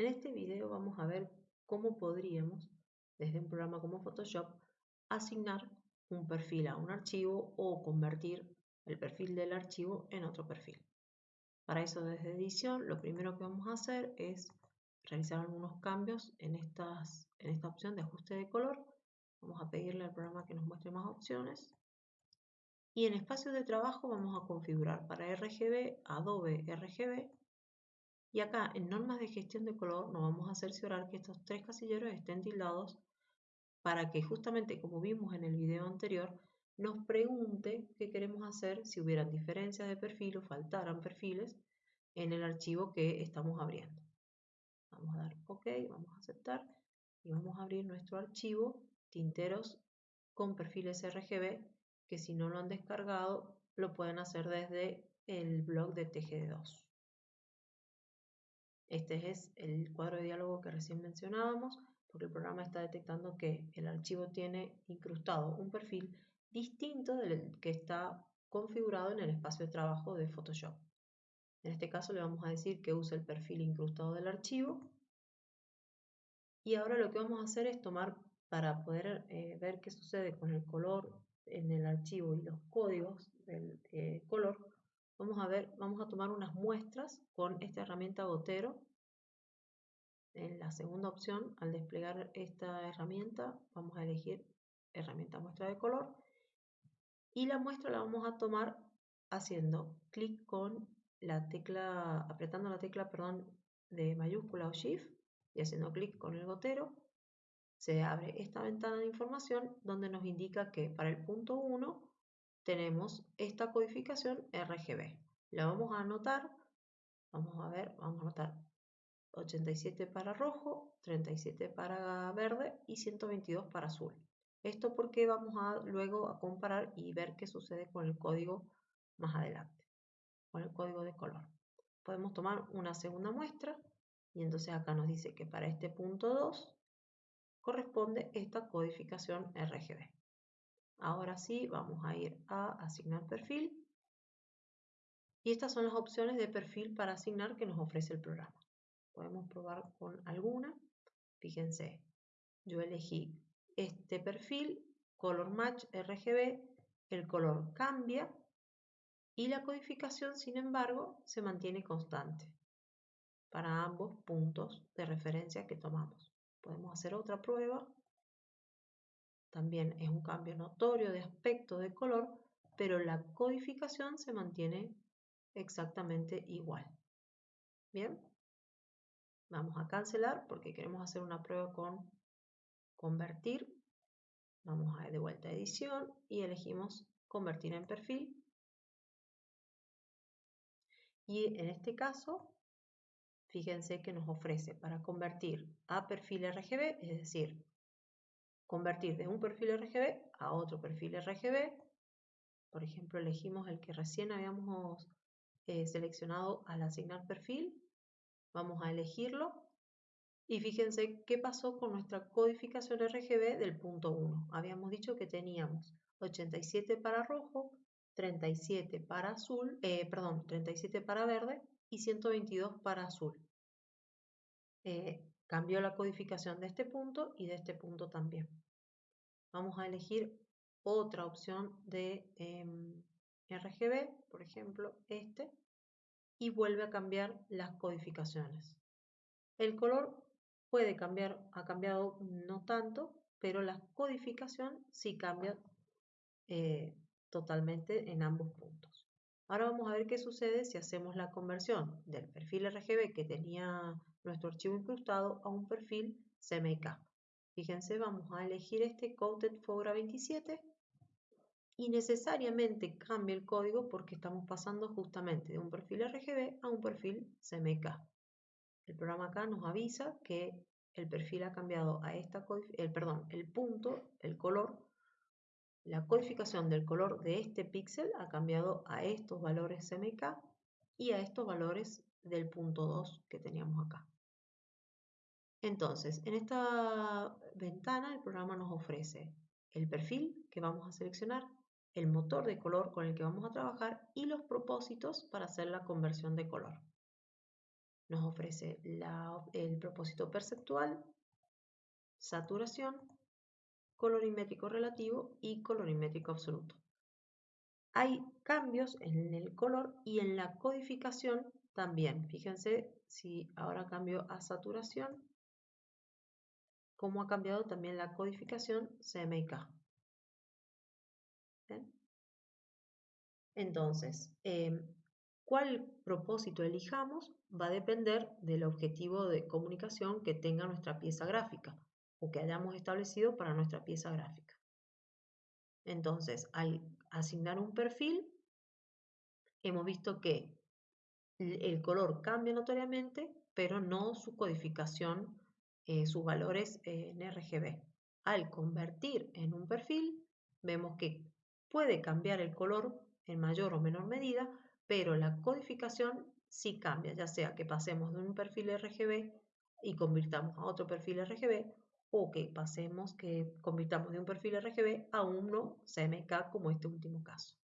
En este video vamos a ver cómo podríamos, desde un programa como Photoshop, asignar un perfil a un archivo o convertir el perfil del archivo en otro perfil. Para eso desde edición lo primero que vamos a hacer es realizar algunos cambios en, esta opción de ajuste de color. Vamos a pedirle al programa que nos muestre más opciones. Y en espacio de trabajo vamos a configurar para RGB, Adobe RGB. Y acá en normas de gestión de color nos vamos a cerciorar que estos tres casilleros estén tildados para que justamente como vimos en el video anterior nos pregunte qué queremos hacer si hubieran diferencias de perfil o faltaran perfiles en el archivo que estamos abriendo. Vamos a dar OK, vamos a aceptar y vamos a abrir nuestro archivo tinteros con perfiles RGB que si no lo han descargado lo pueden hacer desde el blog de TGD2. Este es el cuadro de diálogo que recién mencionábamos porque el programa está detectando que el archivo tiene incrustado un perfil distinto del que está configurado en el espacio de trabajo de Photoshop. En este caso le vamos a decir que use el perfil incrustado del archivo. Y ahora lo que vamos a hacer es tomar, para poder eh, ver qué sucede con el color en el archivo y los códigos del eh, color, vamos a ver, vamos a tomar unas muestras con esta herramienta gotero. En la segunda opción, al desplegar esta herramienta, vamos a elegir herramienta muestra de color y la muestra la vamos a tomar haciendo clic con la tecla, apretando la tecla, perdón, de mayúscula o shift y haciendo clic con el gotero, se abre esta ventana de información donde nos indica que para el punto 1 tenemos esta codificación RGB. La vamos a anotar, vamos a ver, vamos a anotar 87 para rojo, 37 para verde y 122 para azul. Esto porque vamos a luego a comparar y ver qué sucede con el código más adelante, con el código de color. Podemos tomar una segunda muestra y entonces acá nos dice que para este punto 2 corresponde esta codificación RGB. Ahora sí, vamos a ir a asignar perfil. Y estas son las opciones de perfil para asignar que nos ofrece el programa. Podemos probar con alguna. Fíjense, yo elegí este perfil, color match RGB, el color cambia y la codificación, sin embargo, se mantiene constante para ambos puntos de referencia que tomamos. Podemos hacer otra prueba. También es un cambio notorio de aspecto de color, pero la codificación se mantiene exactamente igual. Bien, vamos a cancelar porque queremos hacer una prueba con convertir. Vamos a de vuelta a edición y elegimos convertir en perfil. Y en este caso, fíjense que nos ofrece para convertir a perfil RGB, es decir, convertir de un perfil RGB a otro perfil RGB. Por ejemplo, elegimos el que recién habíamos eh, seleccionado al asignar perfil. Vamos a elegirlo y fíjense qué pasó con nuestra codificación RGB del punto 1. Habíamos dicho que teníamos 87 para rojo, 37 para azul, eh, perdón, 37 para verde y 122 para azul. Eh, cambió la codificación de este punto y de este punto también. Vamos a elegir otra opción de em, RGB, por ejemplo este, y vuelve a cambiar las codificaciones. El color puede cambiar, ha cambiado no tanto, pero la codificación sí cambia eh, totalmente en ambos puntos. Ahora vamos a ver qué sucede si hacemos la conversión del perfil RGB que tenía nuestro archivo incrustado a un perfil CMYK. Fíjense, vamos a elegir este Coated Fogra 27 y necesariamente cambia el código porque estamos pasando justamente de un perfil RGB a un perfil CMYK. El programa acá nos avisa que el perfil ha cambiado a esta, el, perdón, el punto, el color, la codificación del color de este píxel ha cambiado a estos valores CMYK y a estos valores del punto 2 que teníamos acá. Entonces, en esta ventana el programa nos ofrece el perfil que vamos a seleccionar, el motor de color con el que vamos a trabajar y los propósitos para hacer la conversión de color. nos ofrece el propósito perceptual, saturación, colorimétrico relativo y colorimétrico absoluto. Hay cambios en el color y en la codificación también. Fíjense si ahora cambio a saturación, cómo ha cambiado también la codificación CMYK. Entonces, em, cuál propósito elijamos va a depender del objetivo de comunicación que tenga nuestra pieza gráfica o que hayamos establecido para nuestra pieza gráfica. Entonces, al asignar un perfil, hemos visto que el color cambia notoriamente, pero no su codificación, eh, sus valores en RGB. Al convertir en un perfil, vemos que puede cambiar el color en mayor o menor medida, pero la codificación sí cambia, ya sea que pasemos de un perfil RGB y convirtamos a otro perfil RGB o que pasemos, que convirtamos de un perfil RGB a uno CMK como este último caso.